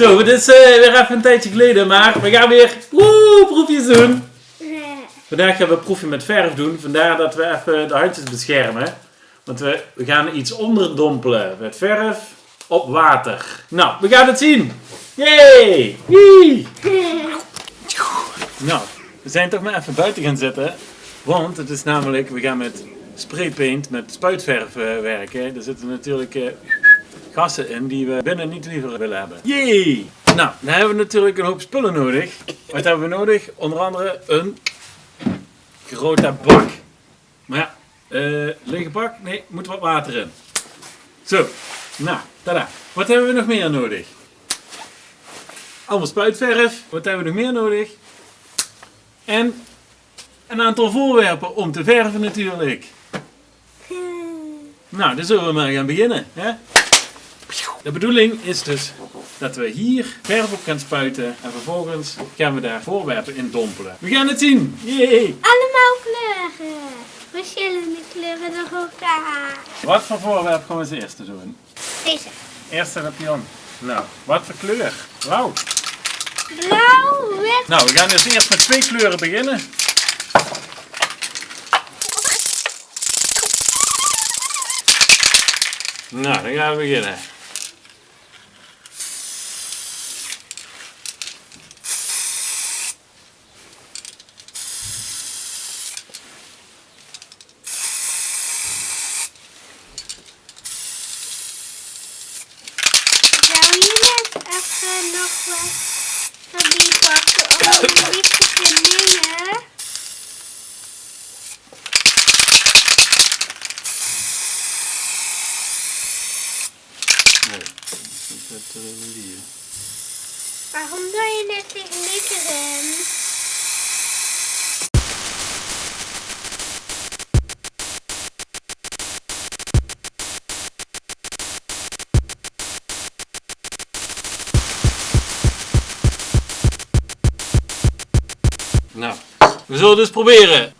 Zo, het is eh, weer even een tijdje geleden, maar we gaan weer proefjes doen. Vandaag gaan we een proefje met verf doen, vandaar dat we even de handjes beschermen. Want we, we gaan iets onderdompelen met verf op water. Nou, we gaan het zien. Yay! Nou, we zijn toch maar even buiten gaan zitten. Want het is namelijk, we gaan met spraypaint, met spuitverf eh, werken. Er zitten natuurlijk eh, gassen in die we binnen niet liever willen hebben. Yay! Nou, dan hebben we natuurlijk een hoop spullen nodig. Wat hebben we nodig? Onder andere een grote bak. Maar ja, eh lege bak? Nee, moet wat water in. Zo, nou, tada. Wat hebben we nog meer nodig? Allemaal spuitverf. Wat hebben we nog meer nodig? En een aantal voorwerpen om te verven natuurlijk. Nou, dan zullen we maar gaan beginnen. Hè? De bedoeling is dus dat we hier verf op gaan spuiten en vervolgens gaan we daar voorwerpen in dompelen. We gaan het zien! Yay! Allemaal kleuren. Verschillende kleuren door elkaar. Wat voor voorwerp gaan we als eerste doen? Deze. Eerste de pion. Nou, wat voor kleur? Blauw. Blauw, wit. Nou, we gaan dus eerst met twee kleuren beginnen. Nou, dan gaan we beginnen. Zou je net even nog wat van die pakken om beetje te nemen? Nee, dat zit er in die. Waarom doe je net die glitter in? Nou, we zullen dus proberen.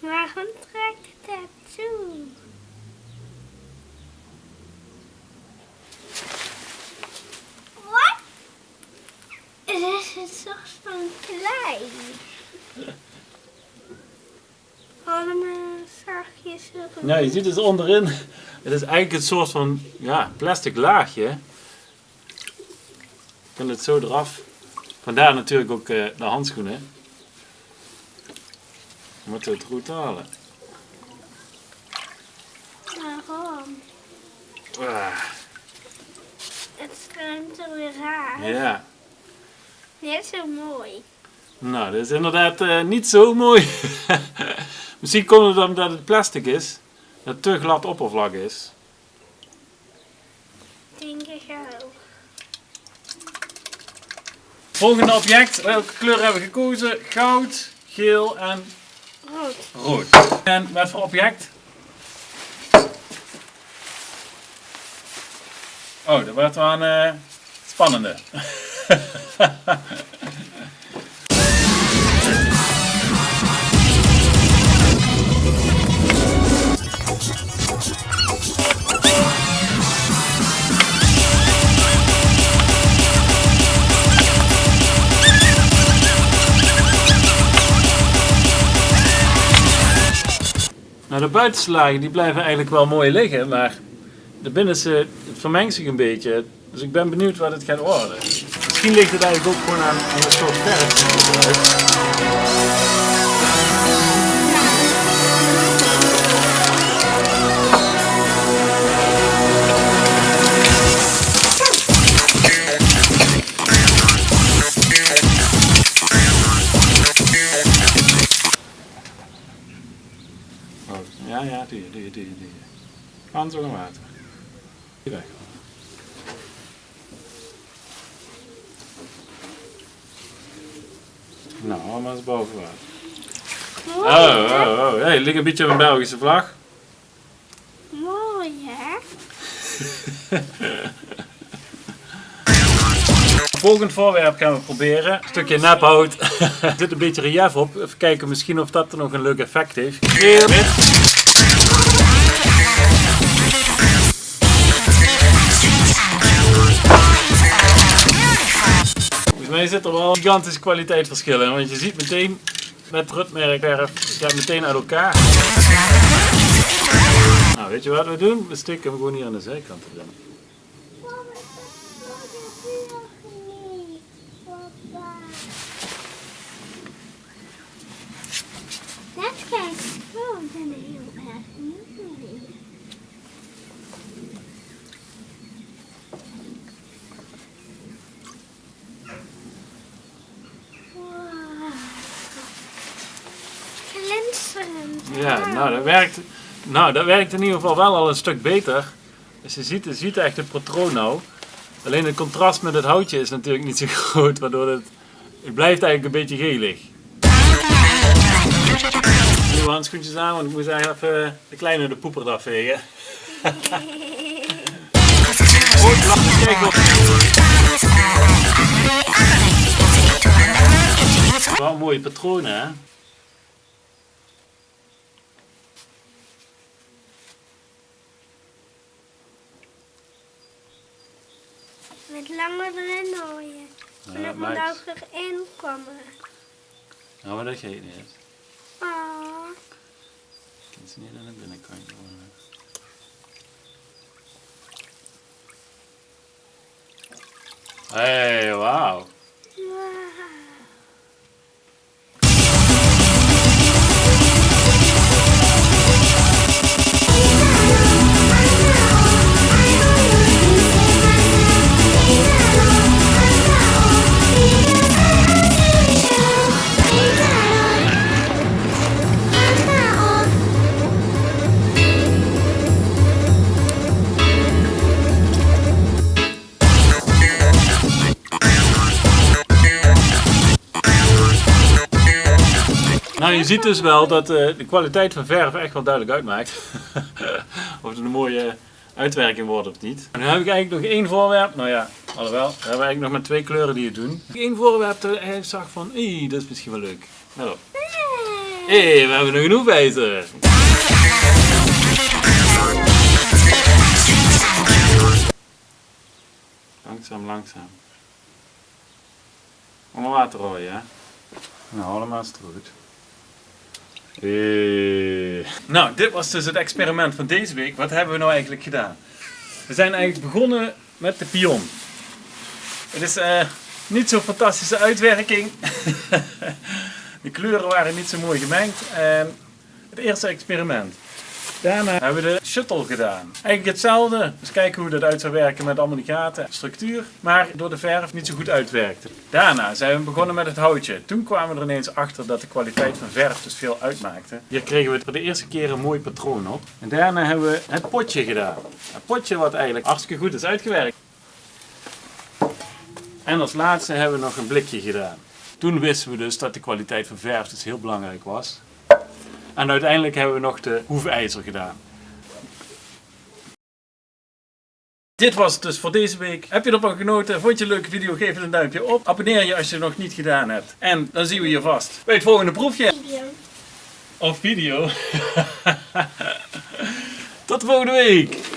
Waarom trekt het toe? Wat? Het is een soort van klei. Allemaal zachtjes erop. Nou, je ziet het onderin. Het is eigenlijk een soort van ja, plastic laagje. Je kan het zo eraf. Vandaar natuurlijk ook eh, de handschoenen. We moeten het goed halen. Waarom? Ah, Het schuimt er weer raar. ja, Net zo mooi. nou, dat is inderdaad eh, niet zo mooi. Misschien komt het omdat het plastic is. Dat het te glad oppervlak is. Denk ik ook. Volgende object. Welke kleur hebben we gekozen? Goud, geel en Rood. rood. En wat voor object? Oh, dat wordt wel een eh, spannende. de buitenste lagen die blijven eigenlijk wel mooi liggen, maar de binnenste het vermengt zich een beetje. Dus ik ben benieuwd wat het gaat worden. Misschien ligt het eigenlijk ook gewoon aan, de soort verf. Doe je, doe je. Hand onder water. Hier weg. Nou, allemaal eens boven water. Oh, hè? oh, oh. Hey, ligt een beetje op een Belgische vlag. Mooi, hè? Volgend voorwerp gaan we proberen. Een stukje nephout. er zit een beetje relief op. Even kijken misschien of dat er nog een leuk effect heeft. Je zit er wel gigantische kwaliteitsverschillen in. Want je ziet meteen met rutmerk verf, het gaat meteen uit elkaar. Nou, weet je wat we doen? We steken hem gewoon hier aan de zijkant erin. Er Ja, nou dat werkt, nou dat werkt in ieder geval wel al een stuk beter. Dus je ziet, je ziet echt het patroon nou. Alleen het contrast met het houtje is natuurlijk niet zo groot, waardoor het, het blijft eigenlijk een beetje gelig. Nieuwe handschoentjes aan, want ik moest eigenlijk even de kleine de poeper eraf vegen. Op. Wel mooie patronen hè. Met langer erin gooien. Ja, En dat moet ook erin komen. Nou, maar dat geeft niet. Oh. Ik kan ze niet aan de binnenkant doen. Hey, wauw. Ziet dus wel dat eh, de kwaliteit van verf echt wel duidelijk uitmaakt. of het een mooie uitwerking wordt of niet. Nu heb ik eigenlijk nog één voorwerp. Nou ja, alhoewel, we hebben eigenlijk nog maar twee kleuren die het doen. Eén voorwerp dat ik zag van, hé, dat is misschien wel leuk. Let op. Hé, we hebben nog een hoefijzer. Langzaam, langzaam. Allemaal water rooien, hè? Nou, allemaal is het goed. Hey. Nou, dit was dus het experiment van deze week. Wat hebben we nou eigenlijk gedaan? We zijn eigenlijk begonnen met de pion. Het is eh, niet zo'n fantastische uitwerking. de kleuren waren niet zo mooi gemengd. En het eerste experiment. Daarna hebben we de shuttle gedaan. Eigenlijk hetzelfde. Dus kijken hoe dat uit zou werken met allemaal die gaten en structuur. Maar door de verf niet zo goed uitwerkte. Daarna zijn we begonnen met het houtje. Toen kwamen we er ineens achter dat de kwaliteit van verf dus veel uitmaakte. Hier kregen we voor de eerste keer een mooi patroon op. En daarna hebben we het potje gedaan. Het potje wat eigenlijk hartstikke goed is uitgewerkt. En als laatste hebben we nog een blikje gedaan. Toen wisten we dus dat de kwaliteit van verf dus heel belangrijk was. En uiteindelijk hebben we nog de hoefijzer gedaan. Dit was het dus voor deze week. Heb je ervan genoten? Vond je een leuke video? Geef het een duimpje op. Abonneer je als je het nog niet gedaan hebt. En dan zien we je vast bij het volgende proefje. Video. Of video. Tot volgende week.